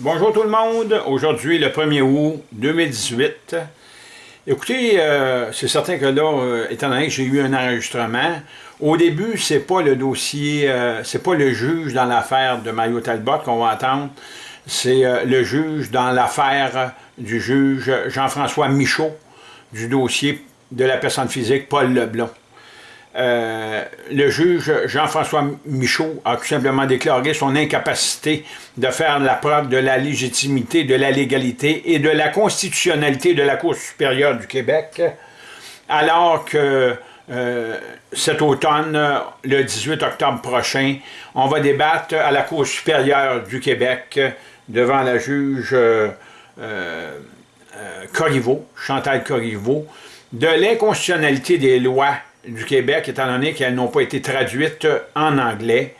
Bonjour tout le monde, aujourd'hui le 1er août 2018. Écoutez, euh, c'est certain que là, euh, étant donné que j'ai eu un enregistrement, au début, c'est pas le dossier, euh, c'est pas le juge dans l'affaire de Mario Talbot qu'on va entendre, c'est le juge dans l'affaire du juge Jean-François Michaud, du dossier de la personne physique Paul Leblond. Euh, le juge Jean-François Michaud a tout simplement déclaré son incapacité de faire la preuve de la légitimité, de la légalité et de la constitutionnalité de la Cour supérieure du Québec, alors que euh, cet automne, le 18 octobre prochain, on va débattre à la Cour supérieure du Québec devant la juge euh, Corriveau, Chantal Corriveau, de l'inconstitutionnalité des lois du Québec, étant donné qu'elles n'ont pas été traduites en anglais.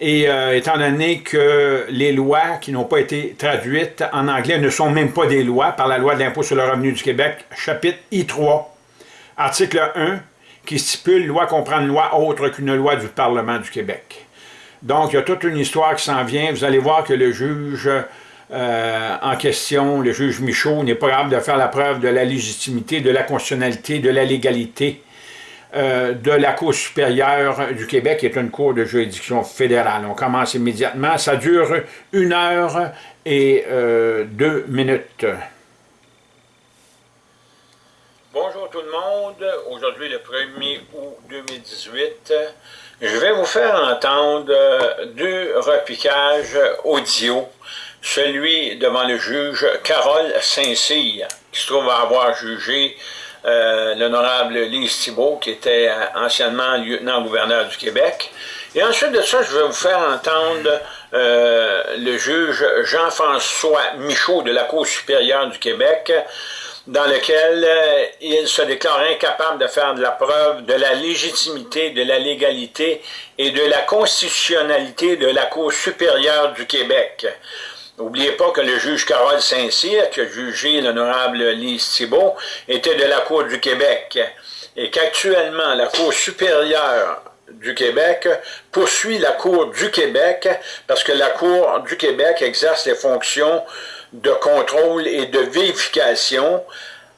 Et euh, étant donné que les lois qui n'ont pas été traduites en anglais ne sont même pas des lois par la loi de l'impôt sur le revenu du Québec, chapitre I3, article 1, qui stipule « Loi comprend une loi autre qu'une loi du Parlement du Québec ». Donc, il y a toute une histoire qui s'en vient. Vous allez voir que le juge euh, en question, le juge Michaud, n'est pas capable de faire la preuve de la légitimité, de la constitutionnalité, de la légalité euh, de la Cour supérieure du Québec, qui est une cour de juridiction fédérale. On commence immédiatement. Ça dure une heure et euh, deux minutes. Bonjour tout le monde. Aujourd'hui, le 1er août 2018, je vais vous faire entendre deux repiquages audio. Celui devant le juge Carole Saint-Cyr, qui se trouve avoir jugé euh, l'honorable Lise Thibault, qui était euh, anciennement lieutenant-gouverneur du Québec. Et ensuite de ça, je vais vous faire entendre euh, le juge Jean-François Michaud de la Cour supérieure du Québec, dans lequel il se déclare incapable de faire de la preuve de la légitimité, de la légalité et de la constitutionnalité de la Cour supérieure du Québec. N'oubliez pas que le juge Carole Saint-Cyr, qui a jugé l'honorable Lise Thibault, était de la Cour du Québec. Et qu'actuellement la Cour supérieure du Québec poursuit la Cour du Québec parce que la Cour du Québec exerce les fonctions de contrôle et de vérification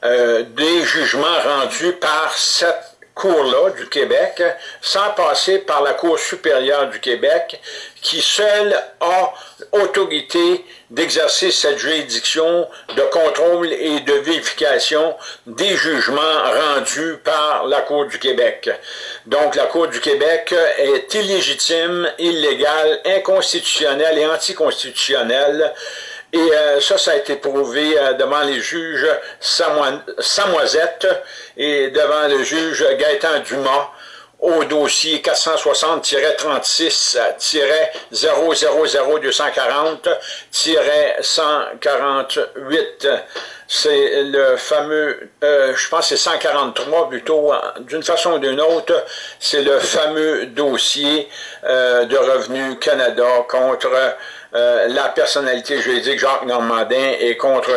euh, des jugements rendus par cette Cour-là du Québec, sans passer par la Cour supérieure du Québec, qui seule a autorité d'exercer cette juridiction de contrôle et de vérification des jugements rendus par la Cour du Québec. Donc la Cour du Québec est illégitime, illégale, inconstitutionnelle et anticonstitutionnelle et euh, ça, ça a été prouvé euh, devant les juges Samoisette et devant le juge Gaëtan Dumas au dossier 470-000-240-148. C'est le fameux, euh, je pense c'est 143 plutôt, d'une façon ou d'une autre, c'est le fameux dossier de Revenu Canada contre euh, la personnalité juridique Jacques Normandin et contre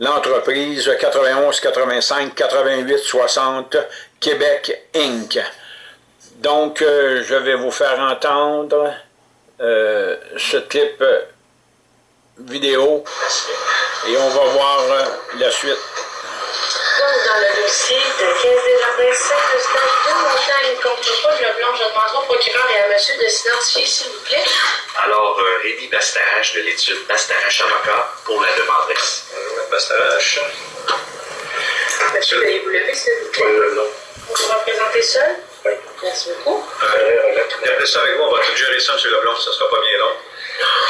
l'entreprise 91 85 88 60 Québec Inc. Donc, euh, je vais vous faire entendre euh, ce clip vidéo et on va voir la suite dans le dossier de 15 Desjardins 7, le stage de montagne contre Paul Leblanc. Je demande au procureur et à monsieur de s'identifier, s'il vous plaît. Alors, euh, Rémi Bastarache de l'étude Bastarache Avocat pour la demanderesse. Bonjour, Bastarache. Monsieur, veuillez vous lever, s'il vous plaît? Oui, non. Vous vous représentez seul? Merci beaucoup. Euh, ça avec vous, on va tout gérer ça, M. Leblanc, ça ne sera pas bien long.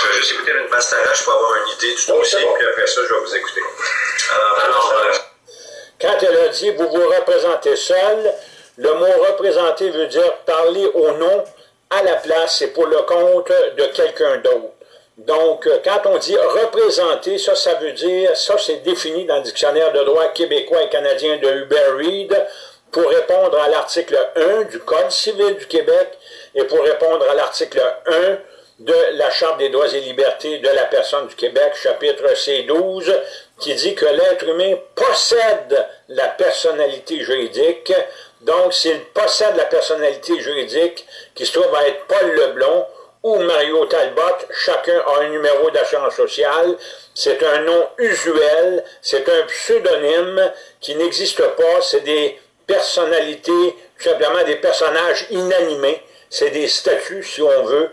Je vais juste écouter une Bastarache pour avoir une idée du dossier, puis après ça, je vais vous écouter. Alors, Alors euh, quand elle a dit « vous vous représentez seul », le mot « représenter » veut dire parler au nom, à la place et pour le compte de quelqu'un d'autre. Donc, quand on dit « représenter », ça, ça veut dire, ça c'est défini dans le dictionnaire de droit québécois et canadien de Hubert Reed, pour répondre à l'article 1 du Code civil du Québec et pour répondre à l'article 1 de la Charte des droits et libertés de la personne du Québec, chapitre C12, qui dit que l'être humain possède la personnalité juridique. Donc, s'il possède la personnalité juridique, qui se trouve à être Paul Leblon, ou Mario Talbot, chacun a un numéro d'assurance sociale. C'est un nom usuel, c'est un pseudonyme qui n'existe pas, c'est des personnalités, tout simplement des personnages inanimés, c'est des statuts si on veut,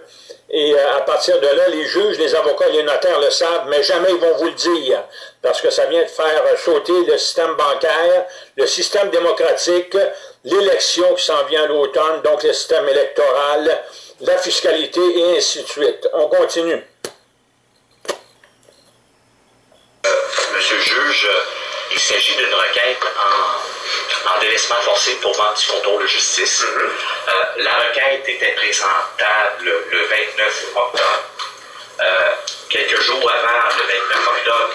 et euh, à partir de là, les juges, les avocats, les notaires le savent, mais jamais ils vont vous le dire, parce que ça vient de faire sauter le système bancaire, le système démocratique, l'élection qui s'en vient à l'automne, donc le système électoral, la fiscalité et ainsi de suite. On continue. Euh, monsieur le juge, il s'agit d'une requête en, délaissement forcé pour vente du contrôle de justice. Mm-hmm. Euh, la requête était présentable le 29 octobre. Euh, quelques jours avant le 29 octobre,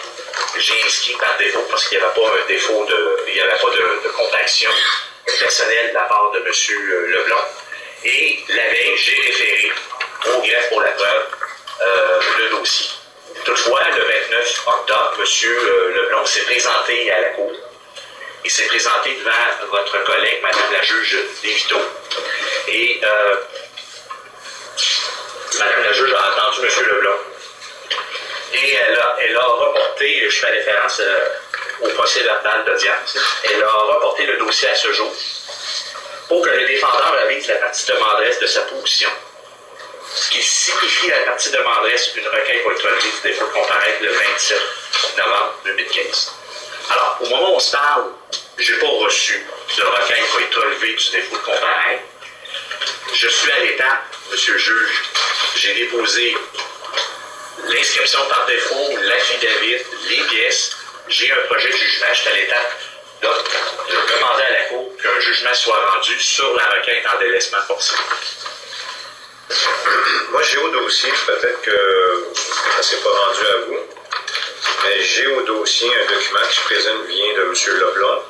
j'ai inscrit par défaut, parce qu'il n'y avait pas un défaut de, il avait pas de, de compaction personnelle de la part de M. Leblanc. Et la veille, j'ai référé au greffe pour la preuve euh, le dossier. Toutefois, le 29 octobre, M. Leblanc s'est présenté à la Cour. Il s'est présenté devant votre collègue, Mme la juge Lévito. Et euh, Mme la juge a entendu M. Leblanc. Et elle a, elle a reporté, je fais référence euh, au procès verbal d'audience, elle a reporté le dossier à ce jour pour que le défendeur avise la partie demanderesse de sa position ce qui signifie la partie demanderesse une requête relevée du défaut de comparaître le 27 novembre 2015. Alors, au moment où on se parle, je n'ai pas reçu de requête pour être relevée du défaut de comparaître. Je suis à l'étape, monsieur le juge, j'ai déposé l'inscription par défaut, l'affidavit, les pièces, j'ai un projet de jugement, je suis à l'étape de, de demander à la Cour qu'un jugement soit rendu sur la requête en délaissement forcé. Moi, j'ai au dossier, peut-être que ça ne s'est pas rendu à vous, j'ai au dossier un document qui, je présume, vient de M. Leblanc.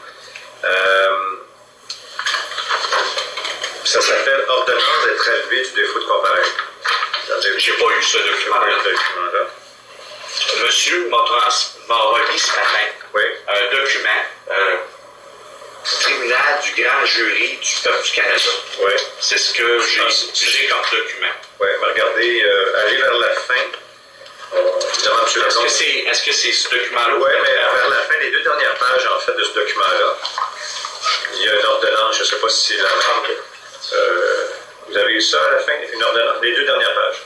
Euh, ça s'appelle Ordonnance d'être élevé du défaut de comparaître. J'ai pas eu ce document-là. document-là. Monsieur m'a remis ce matin Oui. un document euh, tribunal du grand jury du peuple du Canada. Oui. C'est ce que j'ai comme document. Oui, mais regardez, euh, allez vers la fin. Évidemment, M. Est-ce que c'est est -ce c'est ce document-là? Oui, mais vers la fin, les deux dernières pages, en fait, de ce document-là, il y a une ordonnance, je ne sais pas si c'est la même. Euh, vous avez eu ça à la fin, une ordonnance, les deux dernières pages.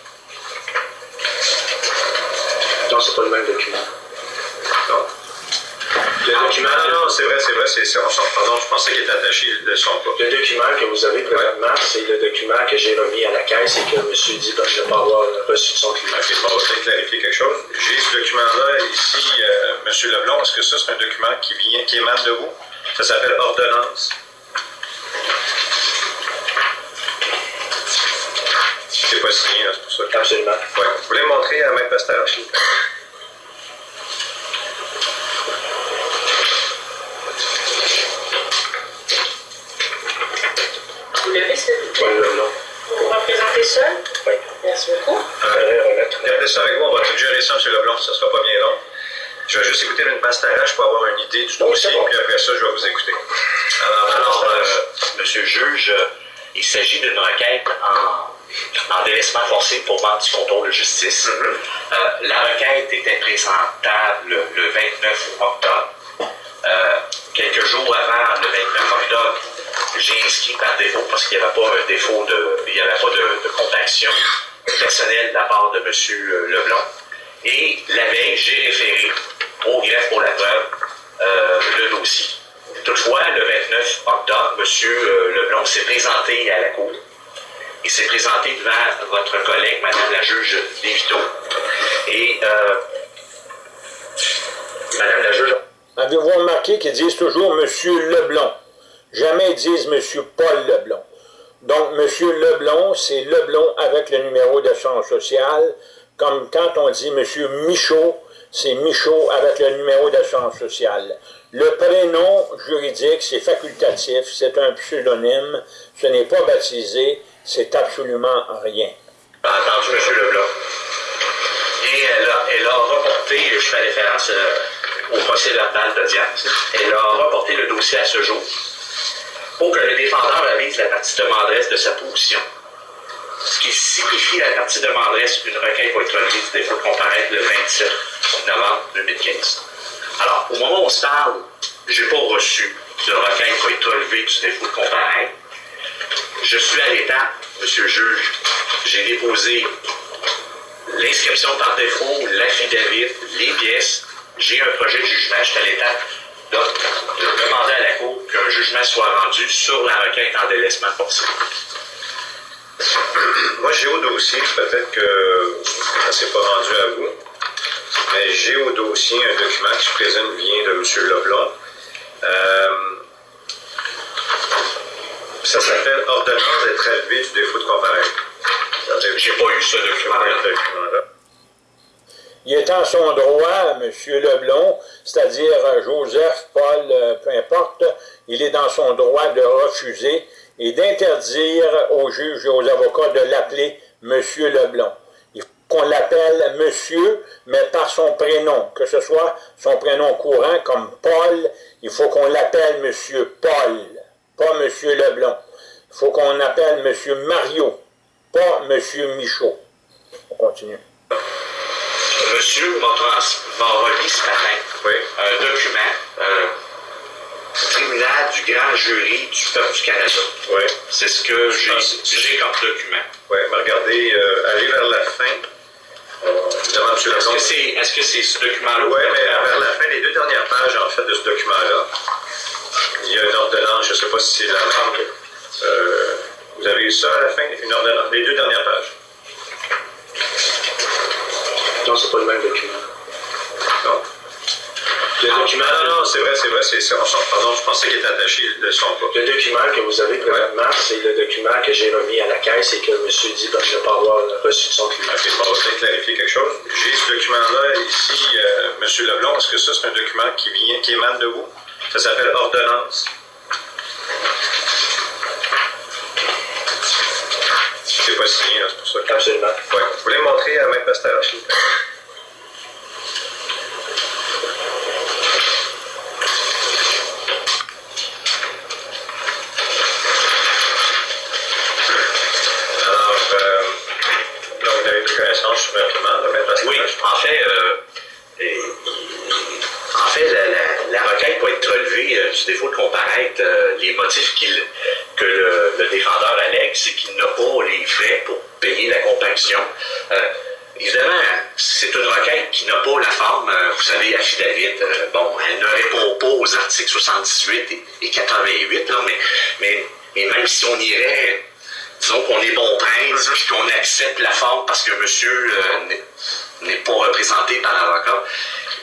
Non, c'est pas le même document. Non. Le Ah, document, non, non, c'est vrai, c'est vrai, c'est, pardon, je pensais qu'il était attaché, le sont pas. Le document que vous avez présentement, c'est le document que j'ai remis à la caisse et que M. dit ben, je ne pas avoir reçu de son client. Ok, bon, peut-être clarifier quelque chose. J'ai ce document-là ici, euh, M. Leblanc, est-ce que ça, c'est un document qui vient, qui émane de vous? Ça s'appelle ordonnance. C'est pas signé, là, c'est pour ça. Absolument. Ouais. Vous voulez me montrer à Maître Pasteur, s'il vous plaît? S'il vous plaît? Nom. Vous représentez seul? Oui. Merci beaucoup. Regardez ça avec vous, on va tout gérer ça, M. Leblanc, ça sera pas bien long. Je vais juste écouter une pastarage pour avoir une idée du dossier, bon. puis après ça, je vais vous écouter. Alors, alors euh, Monsieur le juge, euh, il s'agit d'une requête en, en délaissement forcé pour vente du contrôle de justice. Euh, la requête était présentable le, le 29 octobre. Euh, quelques jours avant le 29 octobre, j'ai inscrit par défaut parce qu'il n'y avait pas un défaut de, il n'y avait pas de, compaction personnelle de la part de M. Leblanc. Et la veille, j'ai référé au greffe pour la preuve euh, le dossier. Toutefois, le 29 octobre, M. Leblanc s'est présenté à la Cour. Il s'est présenté devant votre collègue, Mme la juge Lévito. Et euh, Mme la juge Avez-vous remarqué qu'ils disent toujours Monsieur Leblond? Jamais ils disent Monsieur Paul Leblond. Donc, Monsieur Leblond, c'est Leblond avec le numéro d'assurance sociale, comme quand on dit Monsieur Michaud, c'est Michaud avec le numéro d'assurance sociale. Le prénom juridique, c'est facultatif, c'est un pseudonyme, ce n'est pas baptisé, c'est absolument rien. entendu M. Leblanc. Et elle a, reporté, je fais référence euh, au procès verbal d'audience, elle a reporté le dossier à ce jour pour que le défendeur avise la partie demanderesse de sa position. Ce qui qui signifie la partie demanderesse, une requête va être relevée du défaut de comparaître le 27 novembre 2015. Alors, au moment où on se parle, je n'ai pas reçu de requête va être relevée du défaut de comparaître. Je suis à l'étape, monsieur le juge, j'ai déposé l'inscription par défaut, l'affidavit, les pièces, j'ai un projet de jugement, je suis à l'étape de, de demander à la Cour qu'un jugement soit rendu sur la requête en délaissement forcé. Moi, j'ai au dossier, peut-être que ça ne s'est pas rendu à vous, mais j'ai au dossier un document qui se présente vient de M. Leblanc. Euh, ça s'appelle Ordonnance d'être élevé du défaut de comparaître. J'ai pas eu ce document-là. Il est en son droit, M. Leblon, c'est-à-dire euh, Joseph, Paul, euh, peu importe, il est dans son droit de refuser et d'interdire aux juges et aux avocats de l'appeler M. Leblon. Il faut qu'on l'appelle monsieur, mais par son prénom, que ce soit son prénom courant comme Paul, il faut qu'on l'appelle M. Paul, pas M. Leblon. Il faut qu'on appelle M. Mario, pas M. Michaud. On continue. Monsieur m'a remis ce matin Oui. un document euh, tribunal du grand jury du peuple du Canada. Oui. C'est ce que j'ai comme document. Oui, mais regardez, euh, aller vers la fin. euh. Est-ce que c'est est -ce ce document-là? Oui, mais vers la fin des deux dernières pages, en fait, de ce document-là, il y a une ordonnance, je ne sais pas si c'est la même. Euh, vous avez eu ça à la fin, une ordonnance, les deux dernières pages. Non, c'est pas le même document. Non. Le document, Non, non, c'est vrai, c'est vrai, c'est. Pardon, je pensais qu'il était attaché, de son pas. le document que vous avez présentement, c'est le document que j'ai remis à la caisse et que M. dit de ne pas avoir reçu de son client. Ok, on va peut-être clarifier quelque chose. J'ai ce document-là ici, euh, M. Leblon, est-ce que ça, c'est un document qui vient, qui émane de vous? Ça s'appelle ordonnance. C'est pas signé, là, c'est pour ça que... Absolument. Ouais. Vous voulez montrer à Maître Pasteur, s'il vous plaît? En fait, euh, en fait, la, requête peut être relevée euh, du défaut de comparaître. euh, les motifs que le, défendeur allègue, c'est qu'il n'a pas les frais pour payer la compaction. Évidemment, c'est une requête qui n'a pas la forme, vous savez, affidavit. bon, elle ne répond pas aux articles 78 et, et 88, là, mais, mais, mais même si on irait disons qu'on est bon prince, puis qu'on accepte la forme parce que monsieur n'est- n'est pas représenté par l'avocat,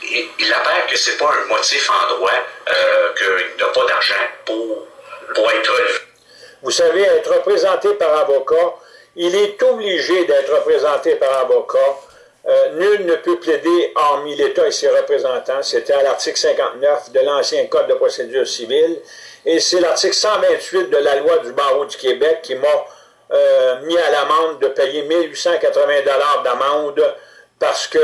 il, il apparaît que c'est pas un motif en droit, euh, qu'il n'a pas d'argent pour, pour être. Vous savez, être représenté par avocat, il est obligé d'être représenté par avocat. Euh, nul ne peut plaider hormis l'État et ses représentants. C'était à l'article 59 de l'ancien Code de procédure civile. Et c'est l'article 128 de la loi du barreau du Québec qui m'a euh, mis à l'amende de payer 1880 d'amende parce que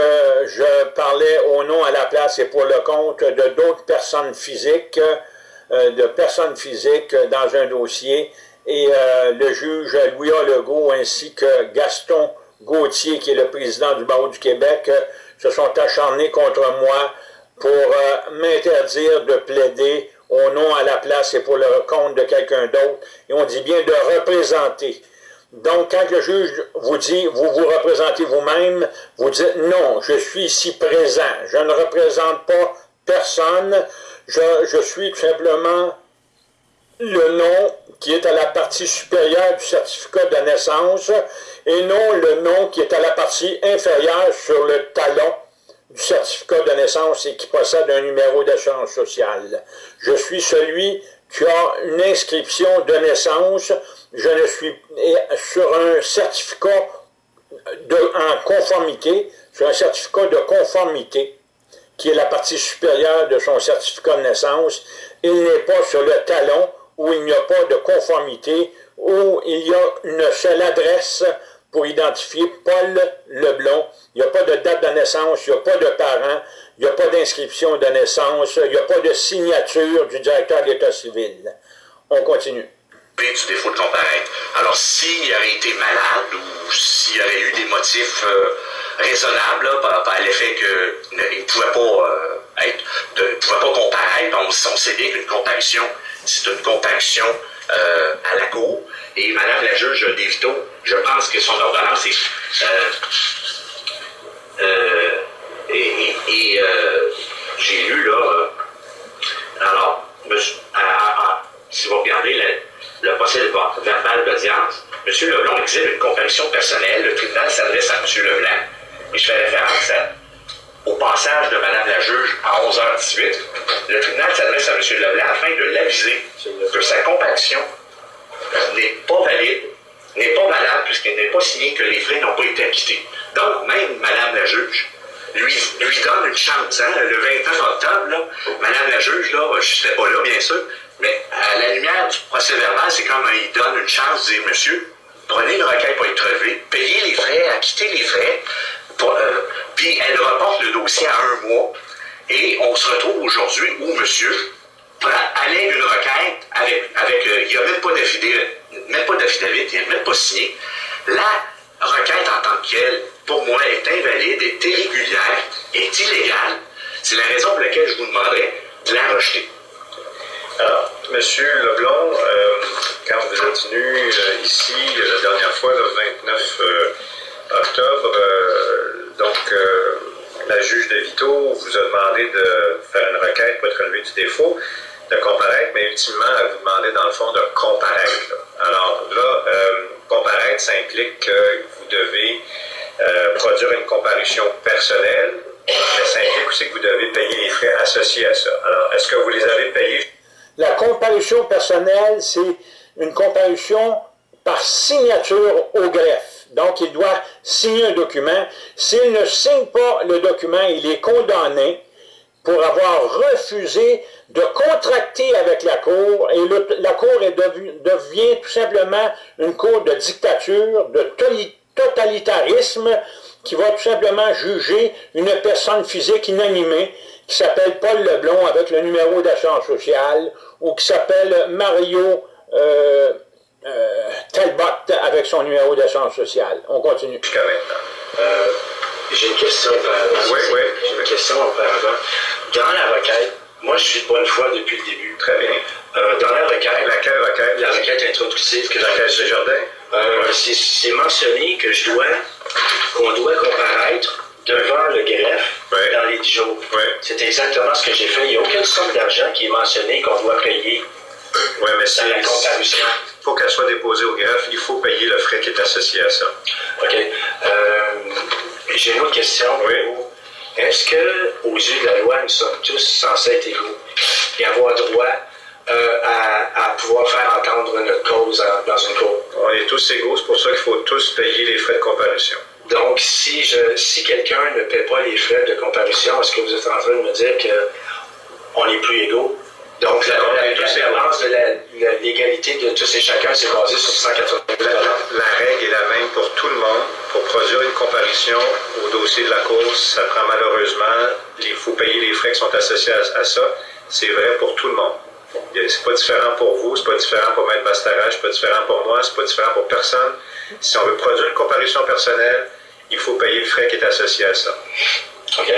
je parlais au nom, à la place et pour le compte de d'autres personnes physiques, euh, de personnes physiques dans un dossier. Et euh, le juge Louis. Legault ainsi que Gaston Gauthier, qui est le président du barreau du Québec, se sont acharnés contre moi pour euh, m'interdire de plaider au nom, à la place et pour le compte de quelqu'un d'autre. Et on dit bien de représenter. Donc, quand le juge vous dit, vous vous représentez vous-même, vous dites non, je suis ici présent, je ne représente pas personne, je, suis tout simplement le nom qui est à la partie supérieure du certificat de naissance et non le nom qui est à la partie inférieure sur le talon du certificat de naissance et qui possède un numéro d'assurance sociale. Je suis celui qui a une inscription de naissance, je ne suis sur un certificat de, en conformité, sur un certificat de conformité qui est la partie supérieure de son certificat de naissance, il n'est pas sur le talon où il n'y a pas de conformité, où il y a une seule adresse pour identifier Paul Leblon. Il n'y a pas de date de naissance, il n'y a pas de parents, il n'y a pas d'inscription de naissance, il n'y a pas de signature du directeur de l'État civil. On continue. du défaut de comparaître. Alors, s'il aurait été malade ou s'il y aurait eu des motifs euh, raisonnables par, l'effet qu'il ne pouvait pas euh, être, de, pouvait pas comparaître, on, sait bien qu'une c'est une comparution euh, à la cour. Et Madame la juge Devito, je pense que son ordonnance est et, j'ai lu là, alors, si vous regardez le procès verbal d'audience, M. Leblanc exhibe une comparution personnelle, le tribunal s'adresse à M. Leblanc, et je fais référence au passage de Mme la juge à 11h18. Le tribunal s'adresse à M. Leblanc afin de l'aviser que sa comparution n'est pas valide, n'est pas valable puisqu'elle n'est pas signée que les frais n'ont pas été acquittés. Donc, même Mme la juge lui, lui donne une chance. Hein? Le 29 octobre, Mme la juge, là, je n'étais pas là, bien sûr, mais à la lumière du procès verbal, c'est comme il donne une chance de dire, monsieur, prenez une requête pour être relevé, payez les frais, acquittez les frais, euh, puis elle reporte le dossier à un mois, et on se retrouve aujourd'hui où monsieur allait une requête avec, avec euh, il n'y a même pas d'affidavit, même pas d'affidavit, il même pas signé. La requête en tant qu'elle, pour moi, est invalide, est irrégulière, est illégale. C'est la raison pour laquelle je vous demanderais de la rejeter. Alors, M. Leblond, euh, quand vous êtes venu euh, ici euh, la dernière fois, le 29 octobre, donc la juge de Vito vous a demandé de faire une requête pour être relevé du défaut, de comparaître, mais ultimement, vous demandait dans le fond de comparaître. Alors là, comparaître, ça implique que vous devez produire une comparution personnelle, mais ça implique aussi que vous devez payer les frais associés à ça. Alors, est-ce que vous les avez payés? La comparution personnelle, c'est une comparution par signature au greffe. Donc, il doit signer un document. S'il ne signe pas le document, il est condamné pour avoir refusé de contracter avec la Cour, et la Cour devient tout simplement une Cour de dictature, de totalitarisme, qui va tout simplement juger une personne physique inanimée qui s'appelle Paul Leblon avec le numéro d'assurance sociale, ou qui s'appelle Mario euh, euh, Talbot avec son numéro d'assurance sociale. On continue. J'ai une question. Oui, oui. J'ai une question auparavant. Dans la requête, moi je suis de bonne foi depuis le début. Très bien. dans la requête. Laquelle requête? La requête introductive que Laquelle de Jardin? C'est mentionné que je dois, qu'on doit comparaître devant le greffe dans les 10 jours. C'est exactement ce que j'ai fait. Il n'y a aucune somme d'argent qui est mentionnée qu'on doit payer ouais, mais dans la comparution. Pour qu'elle soit déposée au greffe, il faut payer le frais qui est associé à ça. OK. Euh, j'ai une autre question. Oui. Est-ce que, aux yeux de la loi, nous sommes tous censés être égaux et avoir droit euh, à, pouvoir faire entendre notre cause dans une cour? On est tous égaux, c'est pour ça qu'il faut tous payer les frais de comparution. Donc, si, je, si quelqu'un ne paie pas les frais de comparution, est-ce que vous êtes en train de me dire qu'on n'est plus égaux? Donc, la, la, de l'égalité de tous et chacun, c'est basé sur 180 la, la règle est la même pour tout le monde. Pour produire une comparution au dossier de la cause, ça prend malheureusement, il faut payer les frais qui sont associés à, ça. C'est vrai pour tout le monde. C'est pas différent pour vous, c'est pas différent pour Maître Bastarache, c'est pas différent pour moi, c'est pas différent pour personne. Si on veut produire une comparution personnelle, il faut payer le frais qui est associé à ça. OK.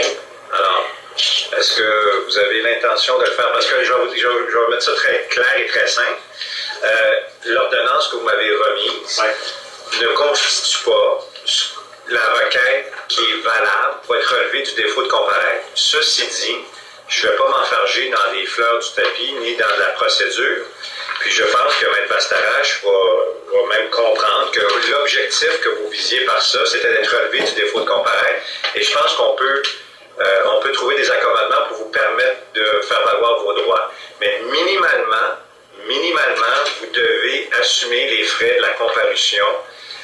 Alors, est-ce que vous avez l'intention de le faire? Parce que je vais, vous, je vais, mettre ça très clair et très simple. Euh, l'ordonnance que vous m'avez remise ne constitue pas la requête qui est valable pour être relevée du défaut de comparaître. Ceci dit, je ne vais pas m'enfarger dans les fleurs du tapis ni dans la procédure. Puis je pense que Maître Bastarache va, même comprendre que l'objectif que vous visiez par ça, c'était d'être relevé du défaut de comparaître. Et je pense qu'on peut, on peut trouver des accommodements pour vous permettre de faire valoir vos droits. Mais minimalement, minimalement, vous devez assumer les frais de la comparution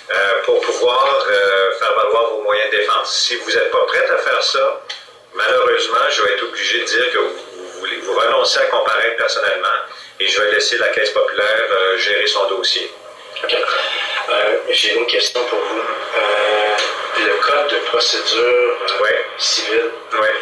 euh, pour pouvoir euh, faire valoir vos moyens de défense. Si vous n'êtes pas prête à faire ça, malheureusement, je vais être obligé de dire que vous, voulez vous renoncez à comparaître personnellement et je vais laisser la Caisse populaire euh, gérer son dossier. OK. Euh, j'ai une question pour vous. Euh, procédure civile, ouais.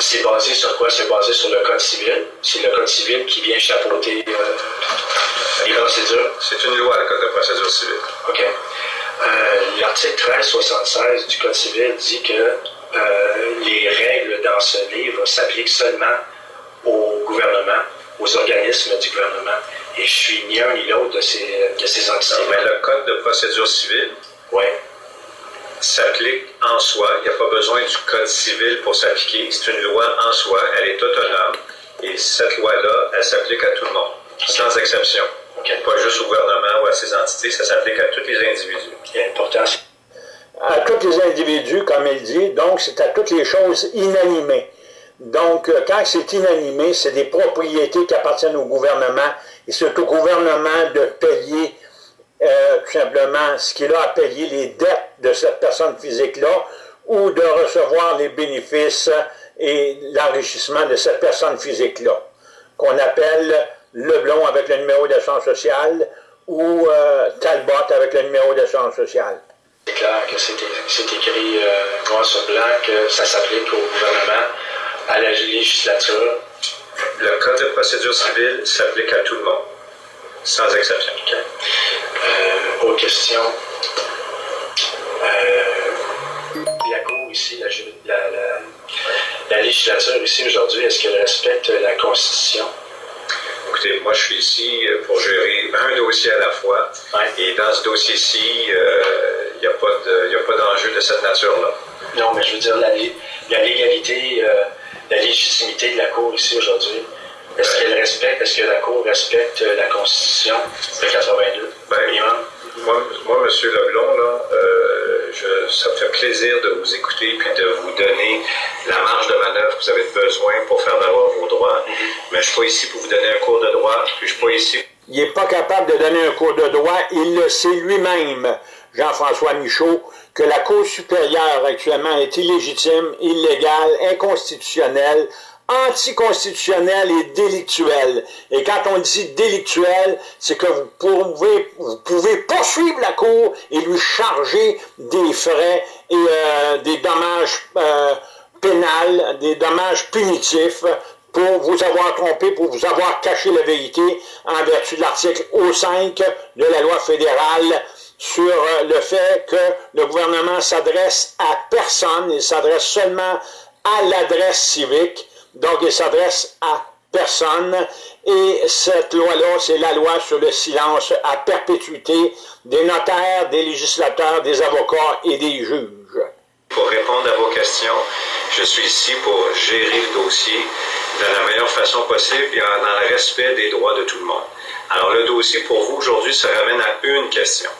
c'est basé sur quoi? C'est basé sur le Code civil. C'est le Code civil qui vient chapeauter euh, les procédures. C'est une loi, le Code de procédure civile. OK. Euh, L'article 1376 du Code civil dit que euh, les règles dans ce livre s'appliquent seulement au gouvernement, aux organismes du gouvernement. Et je suis ni un ni l'autre de ces, de ces entités. Mais le Code de procédure civile Oui. s'applique en soi. Il n'y a pas besoin du Code civil pour s'appliquer. C'est une loi en soi. Elle est autonome. Et cette loi-là, elle s'applique à tout le monde, sans exception. OK. Pas juste au gouvernement ou à ses entités, ça s'applique à tous les individus. C'est à tous les individus, comme il dit, donc c'est à toutes les choses inanimées. Donc, euh, quand c'est inanimé, c'est des propriétés qui appartiennent au gouvernement, et c'est au gouvernement de payer euh, tout simplement ce qu'il a à payer, les dettes de cette personne physique-là, ou de recevoir les bénéfices et l'enrichissement de cette personne physique-là, qu'on appelle Leblon avec le numéro d'assurance sociale, ou euh, Talbot avec le numéro d'assurance sociale. c'est clair que c'est c'est écrit euh, noir sur blanc que ça s'applique au gouvernement, à la législature. Le Code de procédure civile s'applique à tout le monde, sans exception. OK. Euh, autre question. Euh, la Cour ici, la, la, la- la législature ici aujourd'hui, est-ce qu'elle respecte la Constitution? Écoutez, moi, je suis ici euh, pour gérer un dossier à la fois. Ouais. Et dans ce dossier-ci, euh, il n'y a pas de- d'enjeu de cette nature-là. Non, mais je veux dire, la légalité, euh, la légitimité de la Cour ici aujourd'hui, est-ce qu'elle respecte, est-ce que la Cour respecte euh, la Constitution de 82? Ben? Moi, moi, M. Leblon, là, euh, je- ça me fait plaisir de vous écouter puis de vous donner la marge de manœuvre que vous avez besoin pour faire valoir vos droits. Mais je ne suis pas ici pour vous donner un cours de droit, puis je ne suis pas ici Il n'est pas capable de donner un cours de droit. Il le sait lui-même, Jean-François Michaud, que la Cour supérieure actuellement est illégitime, illégale, inconstitutionnelle, anticonstitutionnelle et délictuelle. Et quand on dit délictuelle, c'est que vous pouvez, vous pouvez poursuivre la Cour et lui charger des frais et euh, des dommages euh, pénals, des dommages punitifs pour vous avoir trompé, pour vous avoir caché la vérité en vertu de l'article O5 de la loi fédérale sur euh, le fait que le gouvernement s'adresse à personne, il s'adresse seulement à l'adresse civique, donc il s'adresse à personne, et cette loi-là, c'est la loi sur le silence à perpétuité des notaires, des législateurs, des avocats et des juges. pour répondre à vos questions. Je suis ici pour gérer le dossier de la meilleure façon possible et dans le respect des droits de tout le monde. Alors, le dossier pour vous aujourd'hui se ramène à une question.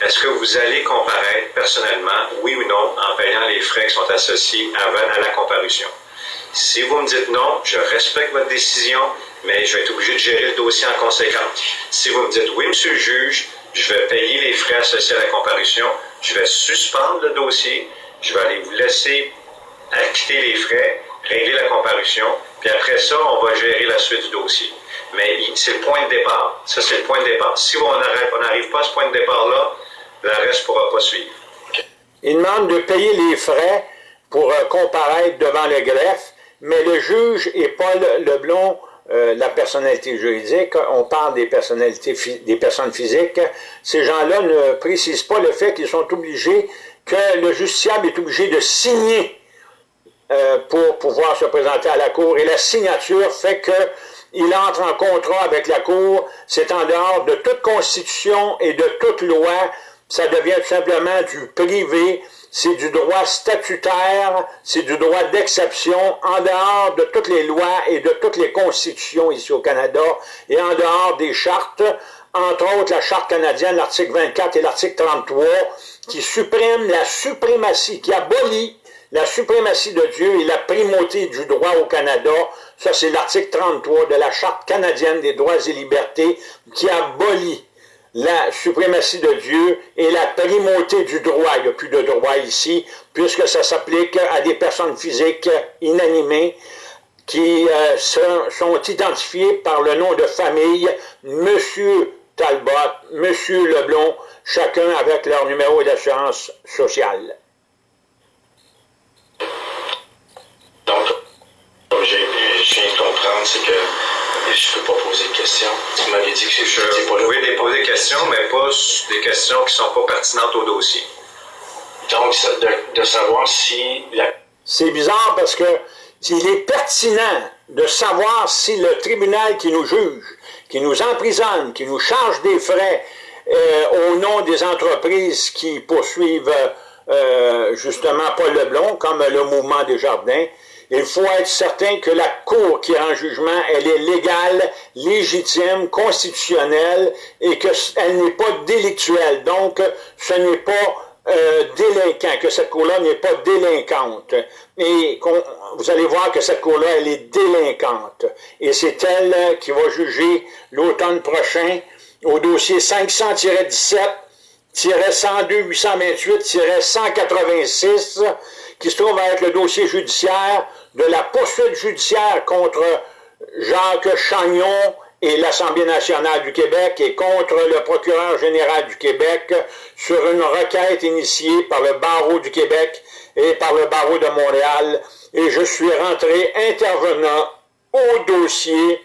Est-ce que vous allez comparaître personnellement, oui ou non, en payant les frais qui sont associés à la comparution? Si vous me dites non, je respecte votre décision, mais je vais être obligé de gérer le dossier en conséquence. Si vous me dites oui, monsieur le juge, je vais payer les frais associés à la comparution, je vais suspendre le dossier, je vais aller vous laisser acquitter les frais, régler la comparution, puis après ça, on va gérer la suite du dossier. Mais c'est le point de départ. Ça, c'est le point de départ. Si on n'arrive pas à ce point de départ-là, reste ne pourra pas suivre. Il demande de payer les frais pour euh, comparaître devant le greffe, mais le juge et Paul Leblon, euh, la personnalité juridique, on parle des personnalités, des personnes physiques, ces gens-là ne précisent pas le fait qu'ils sont obligés, que le justiciable est obligé de signer euh, pour pouvoir se présenter à la Cour. Et la signature fait que il entre en contrat avec la Cour, c'est en dehors de toute constitution et de toute loi, ça devient tout simplement du privé, c'est du droit statutaire, c'est du droit d'exception, en dehors de toutes les lois et de toutes les constitutions ici au Canada, et en dehors des chartes, entre autres la charte canadienne, l'article 24 et l'article 33, qui suppriment la suprématie, qui abolit la suprématie de Dieu et la primauté du droit au Canada, ça c'est l'article 33 de la Charte canadienne des droits et libertés qui abolit la suprématie de Dieu et la primauté du droit. Il n'y a plus de droit ici, puisque ça s'applique à des personnes physiques inanimées qui euh, sont, identifiées par le nom de famille Monsieur Talbot, Monsieur Leblon, chacun avec leur numéro d'assurance sociale. Donc, peux pas poser de questions. Tu m'avais dit que Je, je vous n'étais pas là. pouvez déposer des questions, mais pas des questions qui ne sont pas pertinentes au dossier. Donc, de savoir si la C'est bizarre parce que il est pertinent de savoir si le tribunal qui nous juge, qui nous emprisonne, qui nous charge des frais euh, au nom des entreprises qui poursuivent euh, justement Paul Leblon, comme le mouvement des jardins, il faut être certain que la Cour qui rend jugement, elle est légale, légitime, constitutionnelle et qu'elle n'est pas délictuelle. Donc, ce n'est pas euh, délinquant, que cette cour-là n'est pas délinquante. Et vous allez voir que cette cour-là, elle est délinquante. Et c'est elle euh, qui va juger l'automne prochain au dossier 500-17 102-828-186, qui se trouve à être le dossier judiciaire de la poursuite judiciaire contre Jacques Chagnon et l'Assemblée nationale du Québec et contre le procureur général du Québec sur une requête initiée par le barreau du Québec et par le barreau de Montréal. Et je suis rentré intervenant au dossier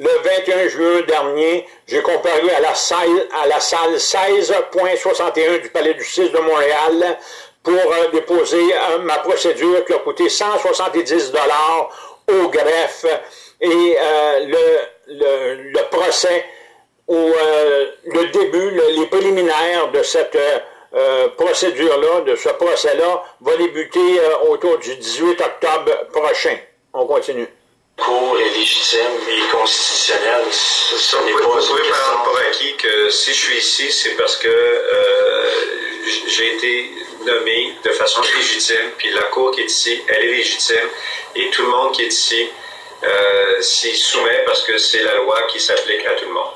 le 21 juin dernier, j'ai comparu à la salle, à la salle 16.61 du Palais du 6 de Montréal pour euh, déposer euh, ma procédure qui a coûté 170 dollars au greffe et euh, le, le, le procès ou euh, le début, le- les préliminaires de cette euh, procédure-là, de ce procès-là, va débuter euh, autour du 18 octobre prochain. On continue. Cour est légitime et constitutionnelle, ce, n'est Vous pas pouvez, vous une pouvez question. prendre pour acquis que si je suis ici, c'est parce que euh, j'ai été nommé de façon légitime, puis la Cour qui est ici, elle est légitime, et tout le monde qui est ici euh, s'y soumet parce que c'est la loi qui s'applique à tout le monde.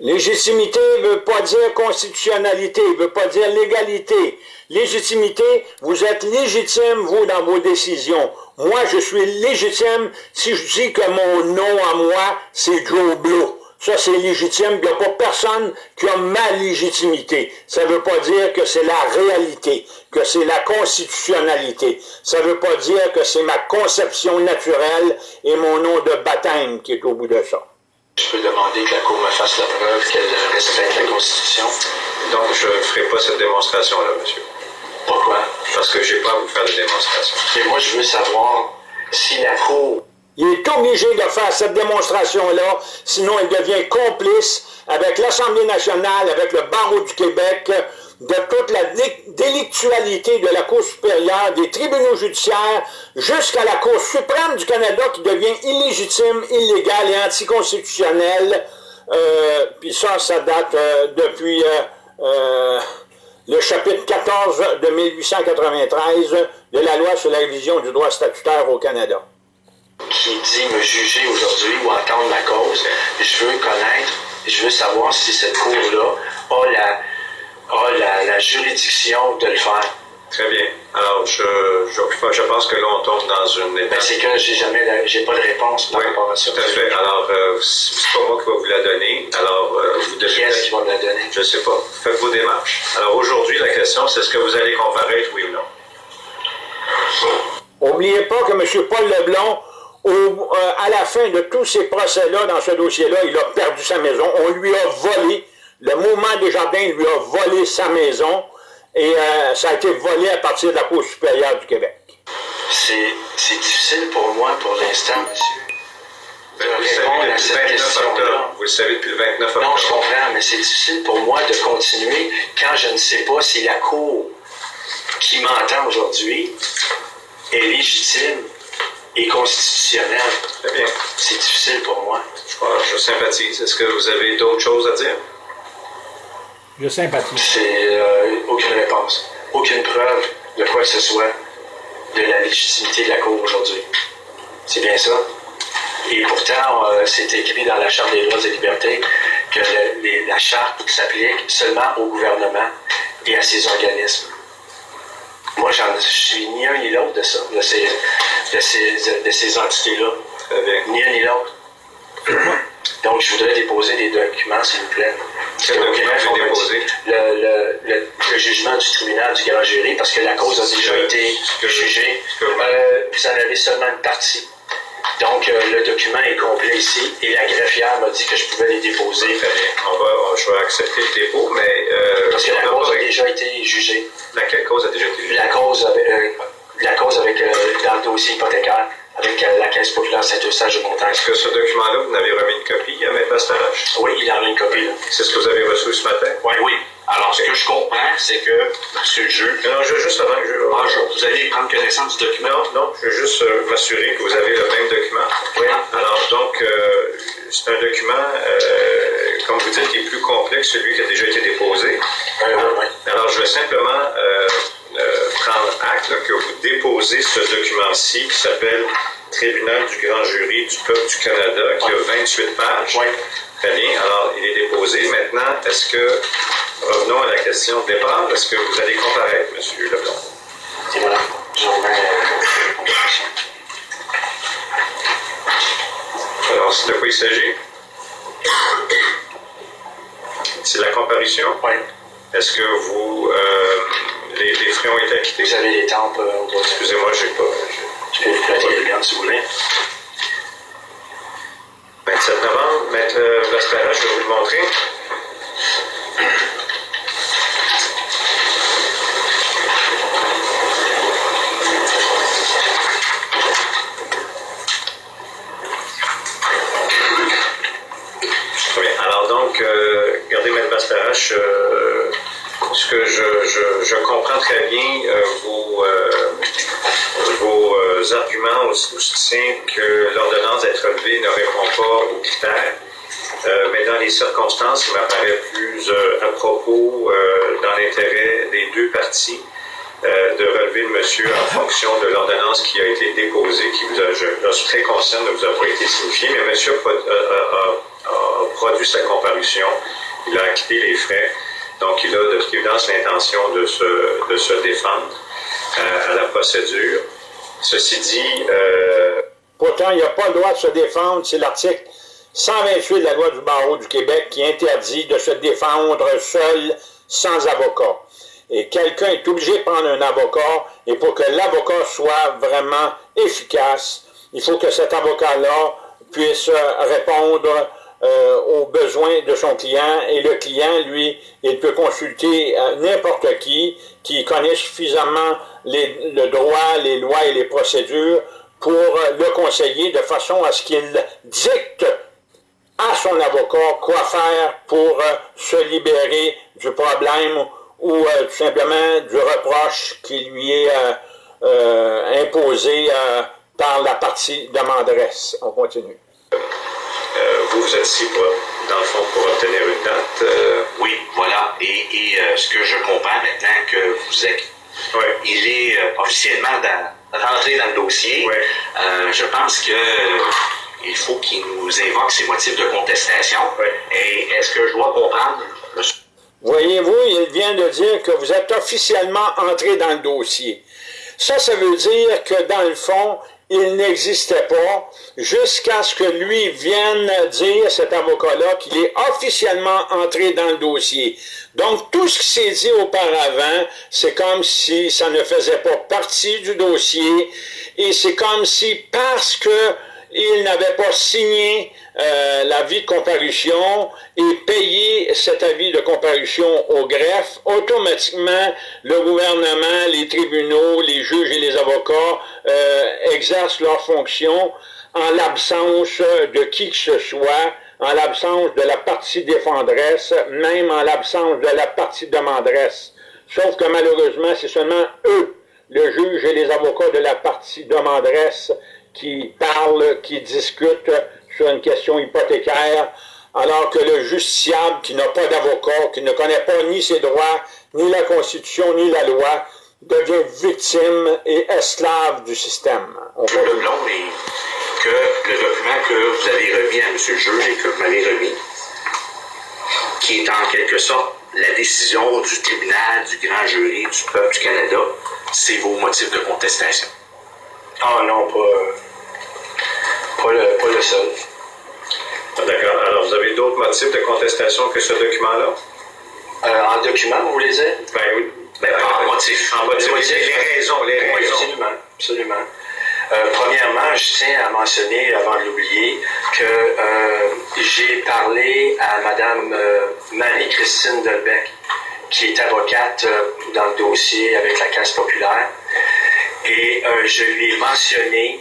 Légitimité ne veut pas dire constitutionnalité, ne veut pas dire légalité. Légitimité, vous êtes légitime, vous, dans vos décisions. Moi, je suis légitime si je dis que mon nom à moi, c'est Joe Blow. Ça, c'est légitime. Il n'y a pas personne qui a ma légitimité. Ça ne veut pas dire que c'est la réalité, que c'est la constitutionnalité. Ça ne veut pas dire que c'est ma conception naturelle et mon nom de baptême qui est au bout de ça. je peux demander que la Cour me fasse la preuve qu'elle respecte la Constitution? Donc, je ne ferai pas cette démonstration-là, monsieur, Pourquoi? parce que je n'ai pas à vous faire de démonstration. Mais moi, je veux savoir si la Cour Il est obligé de faire cette démonstration-là, sinon il devient complice avec l'Assemblée nationale, avec le barreau du Québec, de toute la dé- délictualité de la Cour supérieure, des tribunaux judiciaires, jusqu'à la Cour suprême du Canada qui devient illégitime, illégale et anticonstitutionnelle. Euh, Puis ça, ça date euh, depuis euh, euh, le chapitre 14 de 1893 de la loi sur la révision du droit statutaire au Canada. Qui dit me juger aujourd'hui ou entendre ma cause, je veux connaître, je veux savoir si cette Cour-là a la, a la, la juridiction de le faire. Très bien. Alors, je, je, je pense que là, on tombe dans une Ben, étape. c'est que j'ai jamais j'ai pas de réponse par Oui, rapport à ça. tout à fait. Alors, euh, c'est pas moi qui va vous la donner. Alors, euh, vous devez... Qui est-ce qui va me la donner? Je sais pas. Faites vos démarches. Alors, aujourd'hui, la question, c'est est-ce que vous allez comparaître, oui ou non? Oubliez pas que M. Paul Leblon, au- euh, à la fin de tous ces procès-là, dans ce dossier-là, il a perdu sa maison. On lui a volé. Le mouvement des jardins lui a volé sa maison. Et euh, ça a été volé à partir de la Cour supérieure du Québec. C'est c'est difficile pour moi pour l'instant, monsieur. Ben, de vous savez répondre à cette 29 question-là. octobre. Vous le savez depuis le 29 octobre. Non, je comprends, mais c'est difficile pour moi de continuer quand je ne sais pas si la Cour qui m'entend aujourd'hui est légitime et constitutionnelle. Très bien. C'est difficile pour moi. Je, je sympathise. Est-ce que vous avez d'autres choses à dire? Je sympathise. C'est euh, aucune réponse, aucune preuve de quoi que ce soit de la légitimité de la Cour aujourd'hui. C'est bien ça. Et pourtant, euh, c'est écrit dans la Charte des droits et libertés que le- les- la Charte s'applique seulement au gouvernement et à ses organismes. Moi, j'en- je suis ni un ni l'autre de ça, de ces, de ces, de ces entités-là. Bien. Ni un ni l'autre. Donc, je voudrais déposer des documents, s'il vous plaît. Quel document vous? Le, le, le, le jugement du tribunal du grand jury, parce que la cause a déjà été jugée. que- Euh, vous en avez seulement une partie. Donc, euh, le document est complet ici et la greffière m'a dit que je pouvais les déposer. Très bien. On va, je vais accepter le dépôt, mais... Euh, Parce que la cause a déjà été jugée. Laquelle cause a déjà été jugée? La cause euh, la cause avec euh, dans le dossier hypothécaire avec euh, la Caisse populaire Saint-Eustache de Montagne. Est-ce que ce document-là, vous n'avez remis une copie à M. Bastarache? Oui, il en a une copie. là. C'est ce que vous avez reçu ce matin? Oui, oui. Alors, ce que je comprends, c'est que, monsieur le juge, Non, je veux juste avant que je... ah, je- vous allez prendre connaissance du document. Non, non, je veux juste euh, m'assurer que vous avez le même document. Oui. Alors, donc, c'est un document, comme vous dites, qui est plus complet que celui qui a déjà été déposé. Euh, oui, oui. Alors, je vais simplement euh, prendre acte là, que vous déposez ce document-ci qui s'appelle Tribunal du grand jury du peuple du Canada, qui a 28 pages. Oui. Très bien. Alors, il est déposé. Maintenant, est-ce que, revenons à la question de départ, est-ce que vous allez comparaître, M. Leblanc? Remets euh, Alors, c'est de quoi il s'agit? C'est la comparution? Oui. Est-ce que vous, euh, les, les frais ont été acquittés? Vous avez les tempes euh, au. Excusez-moi, j'ai pas. Je peux vous prêter les si vous voulez. 27 novembre, Maître Vastara, je vais vous le montrer. Très bien. Alors donc, euh, regardez, Maître Bastarache, euh, ce que je, je- je comprends très bien, euh, vos, euh, vos euh, arguments au, au soutien que l'ordonnance d'être relevée ne répond pas aux critères. Euh, mais dans les circonstances, il m'apparaît plus euh, à propos, euh, dans l'intérêt des deux parties, euh, de relever le monsieur en fonction de l'ordonnance qui a été déposée, qui vous a, je, suis très conscient de vous avoir pas été signifiée, mais monsieur a, pro- a- a- a- a produit sa comparution, il a acquitté les frais, donc il a de toute évidence l'intention de se, de se défendre à la procédure. Ceci dit, Pourtant, il n'a pas le droit de se défendre. C'est l'article 128 de la loi du barreau du Québec qui interdit de se défendre seul, sans avocat. Et quelqu'un est obligé de prendre un avocat, et pour que l'avocat soit vraiment efficace, il faut que cet avocat-là puisse euh, répondre euh, aux besoins de son client, et le client, lui, il peut consulter euh, n'importe qui qui connaît suffisamment le droit, les lois et les procédures pour le conseiller de façon à ce qu'il dicte à son avocat quoi faire pour euh, se libérer du problème ou euh, tout simplement du reproche qui lui est euh, euh, imposé euh, par la partie demanderesse. On continue. euh, vous, vous êtes ici pour, dans le fond pour obtenir une date. euh, Oui, voilà. Et, et, euh, ce que je comprends maintenant que vous êtes, il est euh, officiellement dans- rentré dans le dossier. Euh, je pense que euh, il faut qu'il nous évoque ses motifs de contestation. Et est-ce que je dois comprendre, Voyez-vous, il vient de dire que vous êtes officiellement entré dans le dossier. Ça, ça veut dire que dans le fond, il n'existait pas jusqu'à ce que lui vienne dire, cet avocat-là, qu'il est officiellement entré dans le dossier. Donc, tout ce qui s'est dit auparavant, c'est comme si ça ne faisait pas partie du dossier et c'est comme si parce que il n'avait pas signé euh, l'avis de comparution et payé cet avis de comparution au greffe, automatiquement, le gouvernement, les tribunaux, les juges et les avocats euh, exercent leurs fonctions en l'absence de qui que ce soit, en l'absence de la partie défendresse, même en l'absence de la partie demanderesse. Sauf que malheureusement, c'est seulement eux, le juge et les avocats de la partie demanderesse, qui parlent, qui discutent sur une question hypothécaire, alors que le justiciable qui n'a pas d'avocat, qui ne connaît pas ni ses droits, ni la Constitution, ni la loi, devient victime et esclave du système. On M. continue. Leblond, et que le document que vous avez remis à M. le juge et que vous m'avez remis, qui est en quelque sorte la décision du tribunal, du grand jury, du peuple du Canada, c'est vos motifs de contestation. Ah non, pas, pas, le, pas le seul. Ah, D'accord. Alors, vous avez d'autres motifs de contestation que ce document-là? Euh, en document, vous voulez dire? Ben oui. Ben, en motif. En motif. Les motifs. Les raisons, les Oui, raisons. absolument. absolument. Euh, premièrement, je tiens à mentionner, avant de l'oublier, que euh, j'ai parlé à Mme euh, Marie-Christine Delbecq, qui est avocate dans le dossier avec la Caisse populaire, et je lui ai mentionné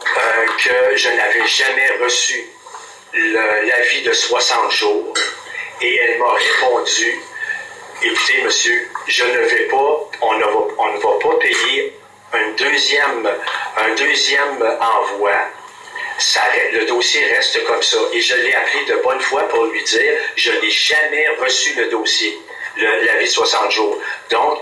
que je n'avais jamais reçu l'avis de 60 jours, et elle m'a répondu, écoutez, monsieur, je ne vais pas, on ne va, on ne va pas payer un deuxième, un deuxième envoi, ça, le dossier reste comme ça. Et je l'ai appelé de bonne foi pour lui dire, je n'ai jamais reçu le dossier, l'avis de 60 jours. Donc,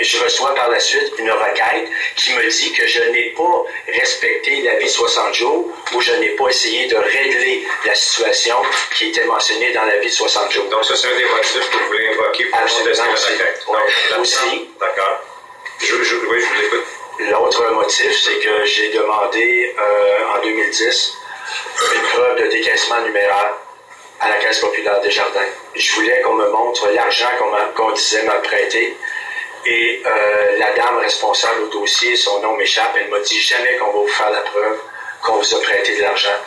je reçois par la suite une requête qui me dit que je n'ai pas respecté l'avis de 60 jours ou je n'ai pas essayé de régler la situation qui était mentionnée dans l'avis de 60 jours. Donc, ça, c'est un des motifs que vous voulez invoquer pour contester la requête. aussi, d'accord. Je, je, oui, je vous écoute. L'autre motif, c'est que j'ai demandé euh, en 2010 une preuve de décaissement numéraire à la Caisse populaire des Jardins. Je voulais qu'on me montre l'argent qu'on disait me prêter. Et euh, la dame responsable au dossier, son nom m'échappe, elle m'a dit jamais qu'on va vous faire la preuve qu'on vous a prêté de l'argent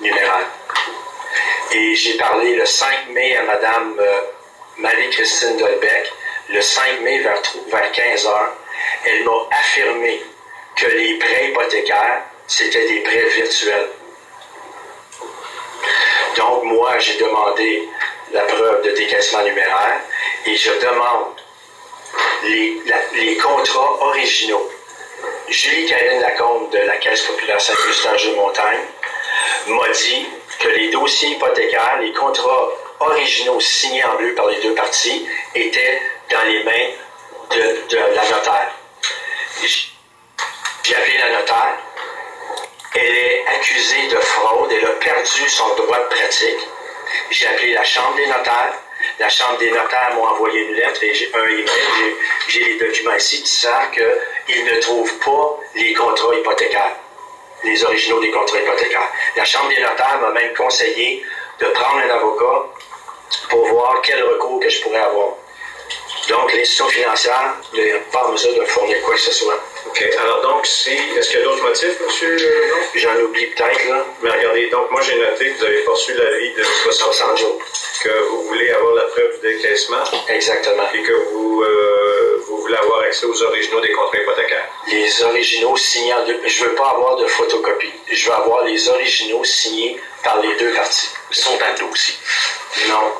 numéraire. Et j'ai parlé le 5 mai à Madame euh, Marie-Christine Dolbeck, le 5 mai vers, vers 15 heures, elle m'a affirmé que les prêts hypothécaires, c'était des prêts virtuels. Donc, moi, j'ai demandé la preuve de décaissement numéraire et je demande les, contrats originaux. Julie Caroline Lacombe de la Caisse populaire Saint-Eustache de Montagne m'a dit que les dossiers hypothécaires, les contrats originaux signés en bleu par les deux parties étaient dans les mains de la notaire. J'ai appelé la notaire. Elle est accusée de fraude. Elle a perdu son droit de pratique. J'ai appelé la Chambre des notaires. La Chambre des notaires m'a envoyé une lettre et j'ai un email. J'ai les documents ici qui savent qu'ils ne trouvent pas les contrats hypothécaires, les originaux des contrats hypothécaires. La Chambre des notaires m'a même conseillé de prendre un avocat pour voir quel recours que je pourrais avoir. Donc, l'institution financière pas en mesure de fournir quoi que ce soit. OK. Alors, donc, si, est-ce qu'il y a d'autres motifs, monsieur? J'en oublie peut-être, là. Mais regardez, donc, moi, j'ai noté que vous avez poursu l'avis de 60 jours. Que vous voulez avoir la preuve du décaissement. Exactement. Et que vous, euh, vous voulez avoir accès aux originaux des contrats hypothécaires. Les originaux signés en deux. Je veux pas avoir de photocopie. Je veux avoir les originaux signés par les deux parties. Ils sont à dos aussi. Non.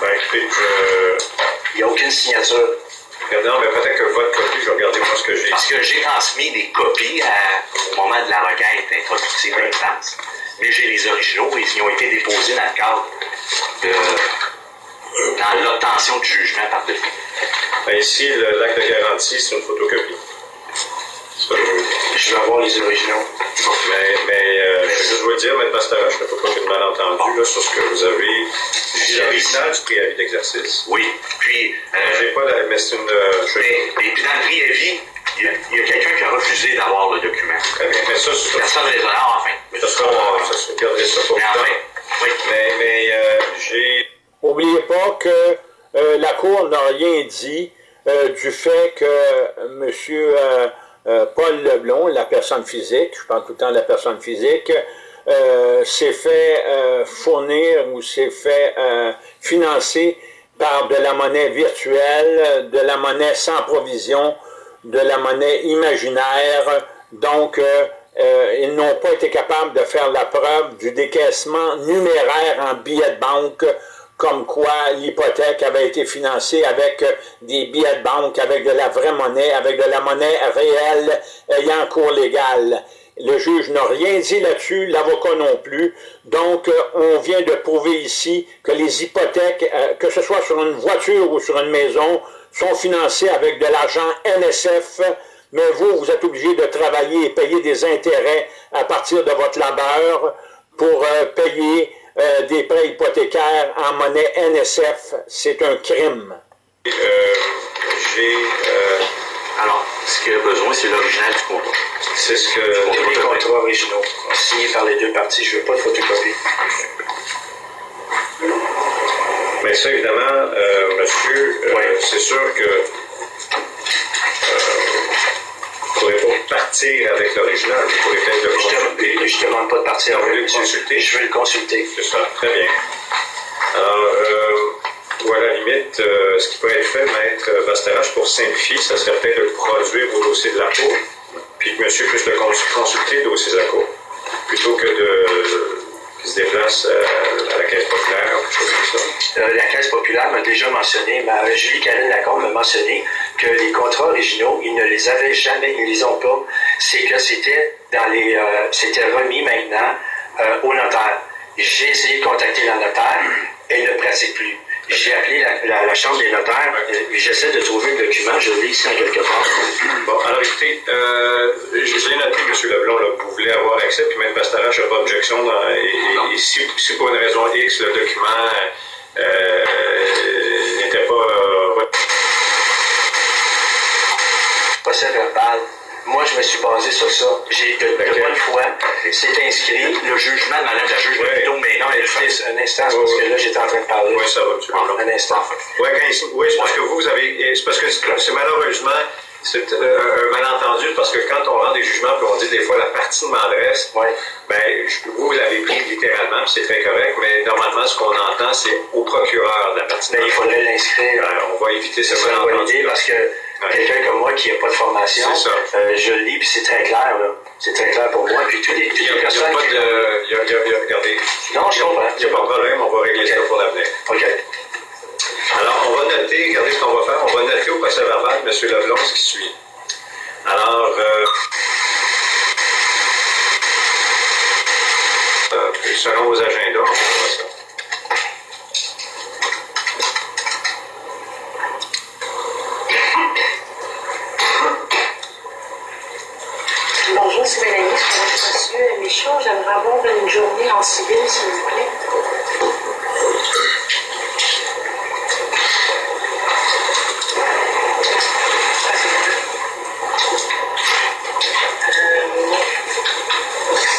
Ben, écoutez, je... Il n'y a aucune signature. Non, mais peut-être que votre copie, je vais regarder que j'ai. Que transmis des copies au moment de la requête introductive de l'instance. Mais j'ai les originaux et ils ont été déposés dans le cadre de. dans l'obtention du jugement par défaut. Ben, ici, l'acte de garantie, c'est une photocopie. Je vais avoir les originaux. Mais, mais euh, je vais juste vous dire, M. Pastera, je ne peux pas qu'il y ait de malentendu là, sur ce que vous avez. J'ai l'original du préavis d'exercice. Oui. Puis. Euh, J'ai pas la. Mais c'est une. Euh, mais, et puis dans le préavis, il y a, quelqu'un qui a refusé d'avoir le document. Bien. Mais ça, c'est. Personne raisonnable, enfin. Mais ça sera. Ça se ça pour mais enfin, oui. Mais, mais euh, j'ai. N'oubliez pas que euh, la Cour n'a rien dit euh, du fait que euh, Paul Leblon, la personne physique, je parle tout le temps de la personne physique, s'est fait fournir ou s'est fait financer par de la monnaie virtuelle, de la monnaie sans provision, de la monnaie imaginaire. Donc, ils n'ont pas été capables de faire la preuve du décaissement numéraire en billets de banque comme quoi l'hypothèque avait été financée avec euh, des billets de banque, avec de la vraie monnaie, avec de la monnaie réelle ayant cours légal. Le juge n'a rien dit là-dessus, l'avocat non plus. Donc, euh, on vient de prouver ici que les hypothèques, euh, que ce soit sur une voiture ou sur une maison, sont financées avec de l'argent NSF, mais vous, vous êtes obligé de travailler et payer des intérêts à partir de votre labeur pour payer euh, des prêts hypothécaires en monnaie NSF, c'est un crime. Euh, j'ai... Euh, alors, ce qu'il y a besoin, c'est l'original du contrat. C'est ce que... Les contrats originaux, signés par les deux parties, je ne veux pas de photocopie. Mais ça, évidemment, monsieur, c'est sûr que vous ne pourrez pas partir avec l'original. Vous pourrez peut-être le consulter. Je ne demande pas de partir avec le consulter? Je veux le consulter. C'est ça, très bien. Alors, euh, ou à la limite, euh, ce qui pourrait être fait, maître Bastarache, pour simplifier, ça serait peut-être de produire vos dossiers de la Cour, puis que monsieur puisse le cons- consulter, le dossier de la Cour, plutôt que de qu'il se déplace euh, à la caisse populaire ou quelque chose comme ça. Euh, la Caisse populaire m'a déjà mentionné, Julie Karine Lacombe m'a mentionné que les contrats originaux, ils ne les avaient jamais, ils ne les ont pas. C'est que c'était dans les, euh, c'était remis maintenant au notaire. J'ai essayé de contacter le notaire, elle ne pratique plus. J'ai appelé la, la- la chambre des notaires, et j'essaie de trouver le document, je l'ai ici en quelque part. Bon, alors écoutez, euh, l'ai noté, M. Leblanc, là, vous voulez avoir accès, puis même Bastarache n'a pas d'objection. dans- Et, et- et si, si pour une raison X, le document euh, n'était pas euh, procès verbal. Moi, je me suis basé sur ça. J'ai de, de bonne foi, c'est inscrit. Le jugement de Madame la juge Ouais. plutôt, mais non, elle fait un instant, Ouais, parce ouais. que là, j'étais en train de parler. Oui, ça va, M. Leblanc. Un instant. Oui, c'est parce que vous, avez. C'est parce que c'est malheureusement. C'est euh, un malentendu parce que quand on rend des jugements, puis on dit des fois la partie de m'adresse, Ouais. ben, vous, vous l'avez pris littéralement, puis c'est très correct, mais normalement, ce qu'on entend, c'est au procureur de la partie de Mais il faudrait l'inscrire. Euh, on va éviter ce C'est une bonne malentendu. idée parce que quelqu'un comme moi qui n'a pas de formation, euh, je lis puis c'est très clair. C'est très clair pour moi. Puis tous les, toutes Il n'y a, les il y a personnes pas de. il y a- il y a- il y a- regardez. Non, je comprends. Il n'y a pas de problème, on va régler ça pour l'avenir. OK. Alors, on va noter, regardez ce qu'on va faire, on va noter au procès verbal, M. Leblanc, ce qui suit. Alors, euh, euh, selon vos agendas, on va voir ça. Bonjour, c'est Mélanie. Je suis Monsieur Une journée en civil, s'il vous plaît. Euh,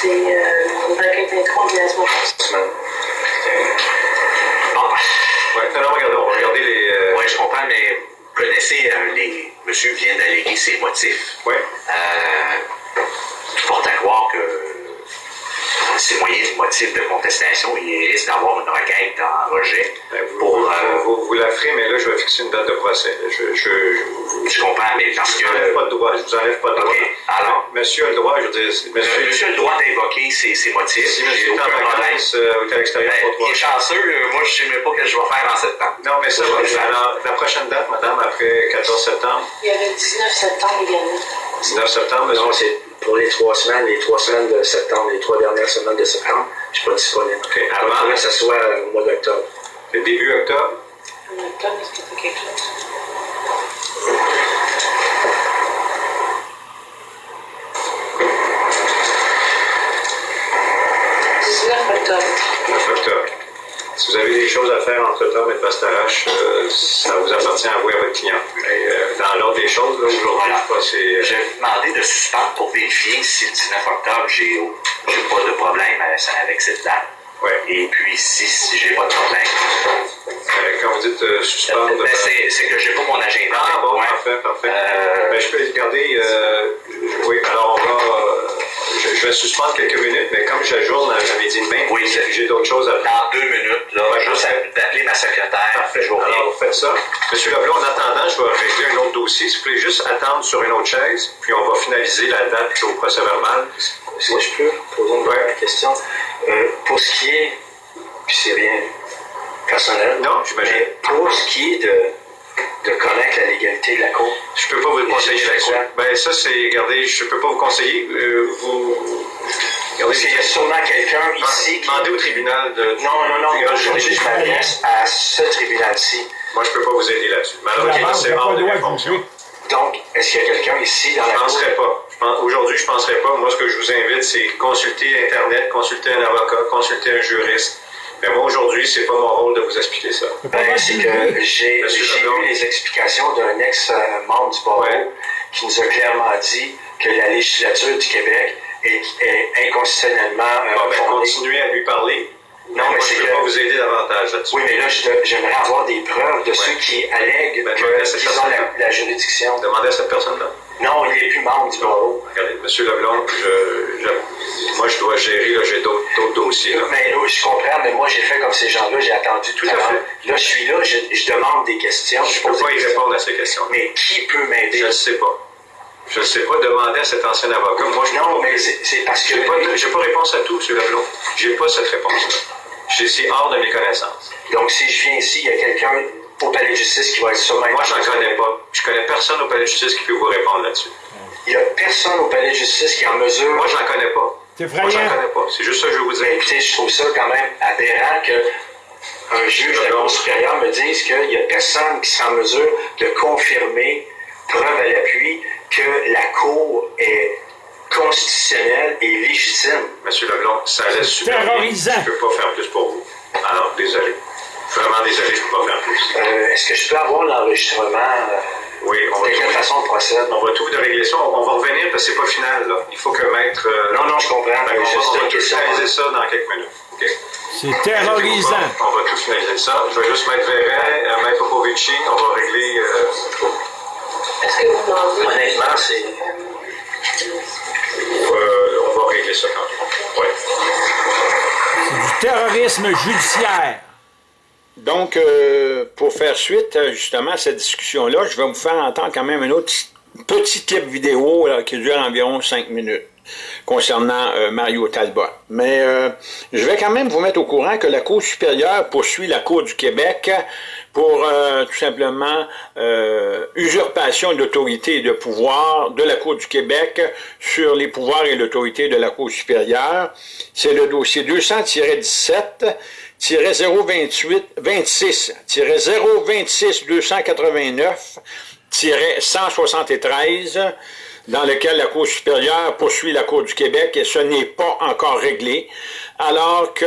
C'est une requête d'introns de la. Ouais, non, non, regardez, on va regarder les. euh, Oui, je comprends, mais vous connaissez, euh, les... monsieur vient d'alléguer ses motifs. ouais. Euh, tout porte à croire que ces moyens de motifs de contestation, il risque d'avoir une requête en rejet Ben, Vous, pour... vous, euh, vous- vous la ferez, mais là, je vais fixer une date de procès. Je, je, je, je comprends, mais parce je que... vous enlève pas de droit. Je vous enlève pas de droit. Alors? Monsieur a le droit, je veux dire. Monsieur, monsieur a le droit d'invoquer ses, ses motifs. Si monsieur est en vacances, euh, ou est à l'extérieur, Ben, il droit. est chanceux, moi je sais même pas ce que je vais faire en septembre. Non, mais ça Je. Alors, la prochaine date, madame, après 14 septembre, Il y avait le 19 septembre également. 19 septembre. Non, c'est pour les trois semaines, les trois semaines de septembre, les trois dernières semaines de septembre, je suis pas disponible. Ok, Il avant- que ce soit euh, au mois d'octobre. Le début octobre? En octobre, est-ce que tu quelque chose? « 19 octobre. 9 octobre. Si vous avez des choses à faire entre temps et Bastarache, euh, ça vous appartient à vous et à votre client. Mais euh, dans l'ordre des choses, là, aujourd'hui, Voilà. c'est. Je vais vous demander de suspendre pour vérifier si le 19 octobre, j'ai j'ai pas de problème avec- avec cette date. Ouais. Et puis, si, si j'ai pas de problème, Euh, quand vous dites euh, suspendre. ben, c'est c'est que j'ai pas mon agenda. Ah bon, Ouais. parfait, parfait. Euh, Ben, je peux regarder. euh, oui, alors on va. Je, vais suspendre quelques minutes, mais comme j'ajourne à, à midi demain, Oui, j'ai d'autres choses à faire. dans deux minutes, là, juste à- d'appeler ma secrétaire. Parfait, je vous reviens. Alors, vous faites ça. Monsieur Leblanc, en attendant, je vais régler un autre dossier. Si vous voulez juste attendre sur une autre chaise, puis on va finaliser la date au procès verbal. Si je peux poser une dernière question. Euh, pour ce qui est, puis c'est rien personnel, Non, j'imagine. mais pour ce qui est de, de connaître la légalité de la Cour, Je peux pas vous conseiller je là-dessus. quoi? Ben, ça, c'est. Regardez, je peux pas vous conseiller. Euh, vous. Regardez, parce qu'il y a sûrement quelqu'un ici qui... Demandez au tribunal de. Non, non, non, grand je, je m'adresse à ce tribunal-ci. Moi, je peux pas vous aider là-dessus. La Malheureusement, c'est hors pas de juger. Donc, est-ce qu'il y a quelqu'un ici dans Je la ne Cour? penserais pas. Je pense- Aujourd'hui, je ne penserais pas. Moi, ce que je vous invite, c'est consulter Internet, consulter un avocat, consulter un juriste. Mais moi, aujourd'hui, c'est pas mon rôle de vous expliquer ça. Ben, c'est que j'ai eu les explications d'un ex-membre du barreau Ouais. qui nous a clairement dit que la législature du Québec est, est inconstitutionnellement euh, Bon, ben, continuez à lui parler. Non, mais moi, c'est je ne peux que- pas vous aider davantage là-dessus. Oui, mais là, j'aimerais avoir des preuves de ceux qui allèguent Ben, qu'ils ont la, la juridiction. Demandez à cette personne-là. Non, il n'est plus membre du barreau. Regardez, M. Leblanc, je, je- moi, je dois gérer, là, j'ai d'autres dossiers. Là. Mais oui, je comprends, mais moi, j'ai fait comme ces gens-là, j'ai attendu tout Tout à fait. Là, je suis là, je, je demande des questions. Je ne peux pas y répondre à ces questions. Mais qui peut m'aider? Je ne sais pas. Je ne sais pas demander à cet ancien avocat. Moi, je Non, mais c'est parce que... n'ai pas, réponse à tout, M. Leblanc. Je n'ai pas cette réponse-là. Je- C'est hors de mes connaissances. Donc, si je viens ici, il y a quelqu'un au palais de justice qui va être sûrement... Moi, je n'en connais pas. Je connais personne au palais de justice qui peut vous répondre là-dessus. Il n'y a personne au palais de justice qui est en mesure... Moi, je n'en connais pas. C'est Moi, j'en effrayant. connais pas. C'est juste ça que je veux vous Mais dire. écoutez, je trouve ça quand même aberrant que un juge de la Cour supérieure me dise qu'il n'y a personne qui sera en mesure de confirmer, preuve à l'appui, que la Cour est constitutionnelle et légitime. Monsieur Leblanc, ça laisse super bien. terrorisant. Je ne peux pas faire plus pour vous. Alors, désolé. Vraiment désolé, je ne peux pas faire plus. Euh, Est-ce que je peux avoir l'enregistrement? euh, Oui, on va, de quelle façon on procède? on va tout de régler ça. On va revenir parce que c'est pas final. Là. Il faut que maître. euh, Non, non, je comprends. Va, on va une tout finaliser ça dans quelques minutes. C'est terrorisant. On va tout finaliser ça. Je vais juste mettre Véret, euh, maître Popovici. On va régler. euh, Est-ce que vous demandez? Honnêtement, c'est... euh, on va régler ça quand même. Ouais. Du terrorisme judiciaire. Donc, euh, pour faire suite euh, justement à cette discussion-là, je vais vous faire entendre quand même un autre petit clip vidéo qui dure environ 5 minutes concernant euh, Mario Talbot. Mais euh, je vais quand même vous mettre au courant que la Cour supérieure poursuit la Cour du Québec pour euh, tout simplement euh, usurpation d'autorité et de pouvoir de la Cour du Québec sur les pouvoirs et l'autorité de la Cour supérieure. C'est le dossier 200-17 028 26 026 289 173 dans lequel la Cour supérieure poursuit la Cour du Québec et ce n'est pas encore réglé, alors que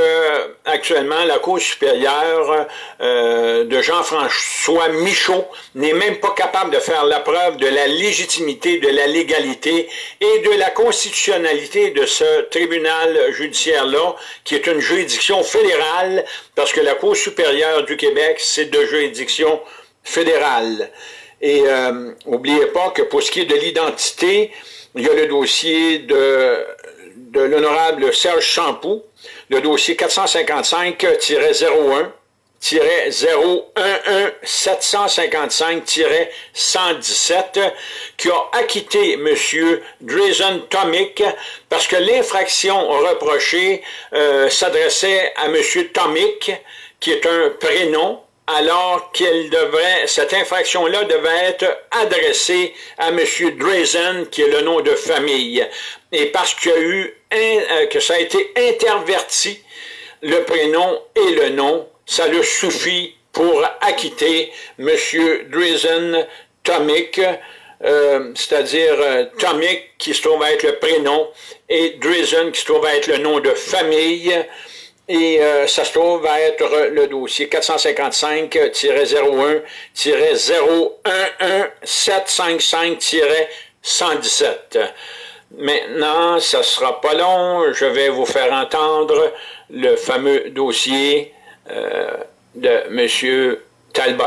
actuellement la Cour supérieure euh, de Jean-François Michaud n'est même pas capable de faire la preuve de la légitimité, de la légalité et de la constitutionnalité de ce tribunal judiciaire-là, qui est une juridiction fédérale, parce que la Cour supérieure du Québec, c'est de juridiction fédérale. Et euh, n'oubliez pas que pour ce qui est de l'identité, il y a le dossier de, de l'honorable Serge Champoux, le dossier 455-01, 011-755-117 qui a acquitté M. Drazen Tomic parce que l'infraction reprochée euh, s'adressait à M. Tomic, qui est un prénom, alors qu'elle devrait, cette infraction-là devait être adressée à M. Drazen, qui est le nom de famille. Et parce qu'il y a eu, euh, que ça a été interverti, le prénom et le nom, ça le suffit pour acquitter M. Drazen Tomic, euh, c'est-à-dire euh, Tomic qui se trouve à être le prénom et Drazen qui se trouve à être le nom de famille. Et euh, ça se trouve être le dossier 455-011-755-117. Maintenant, ça sera pas long, je vais vous faire entendre le fameux dossier euh, de M. Talbot.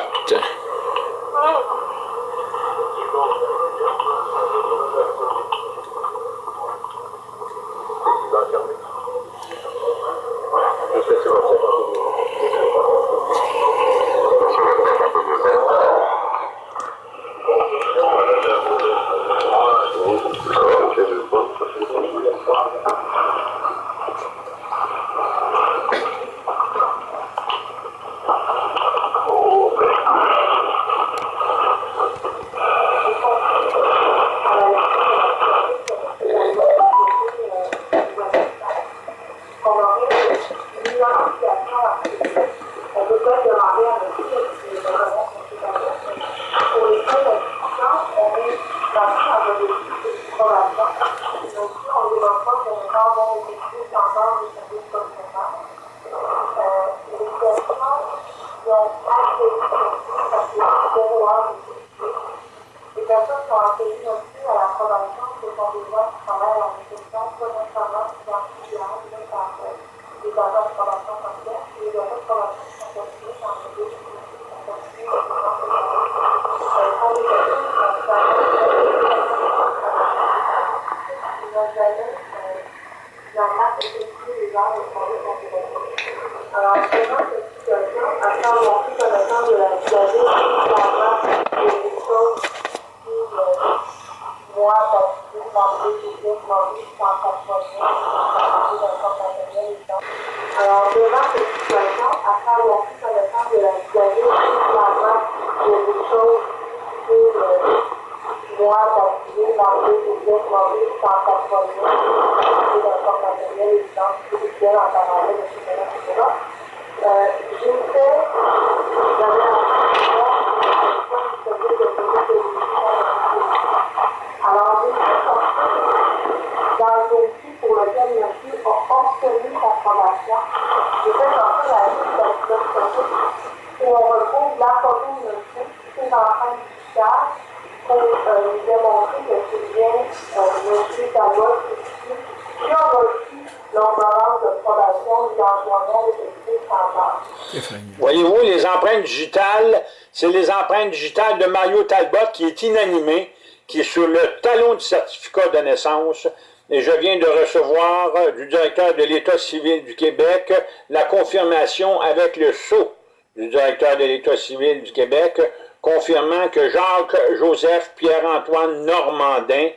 Voyez-vous, les empreintes digitales, c'est les empreintes digitales de Mario Talbot qui est inanimé, qui est sur le talon du certificat de naissance. Et je viens de recevoir euh, du directeur de l'État civil du Québec la confirmation avec le sceau du directeur de l'État civil du Québec, confirmant que Jacques-Joseph Pierre-Antoine Normandin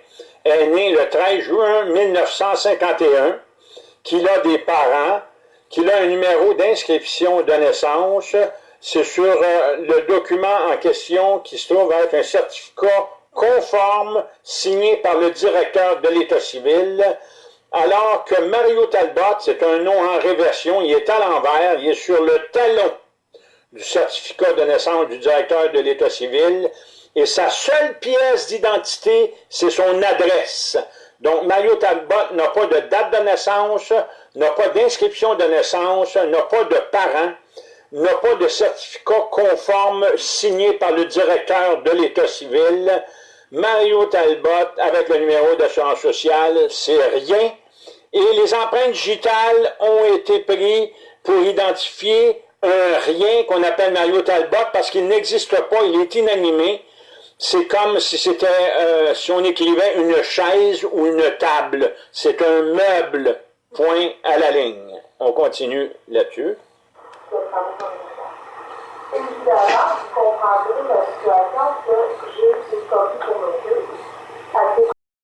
est né le 13 juin 1951, qu'il a des parents, qu'il a un numéro d'inscription de naissance. C'est sur euh, le document en question qui se trouve avec un certificat conforme signé par le directeur de l'État civil, alors que Mario Talbot, c'est un nom en réversion, il est à l'envers, il est sur le talon du certificat de naissance du directeur de l'État civil, et sa seule pièce d'identité, c'est son adresse. Donc, Mario Talbot n'a pas de date de naissance, n'a pas d'inscription de naissance, n'a pas de parents, n'a pas de certificat conforme signé par le directeur de l'État civil. Mario Talbot, avec le numéro d'assurance sociale, c'est rien. Et les empreintes digitales ont été prises pour identifier un rien qu'on appelle Mario Talbot parce qu'il n'existe pas, il est inanimé. C'est comme si c'était, euh, si on écrivait une chaise ou une table. C'est un meuble, point à la ligne. On continue là-dessus. Évidemment, vous comprendrez la situation que j'ai pour monsieur.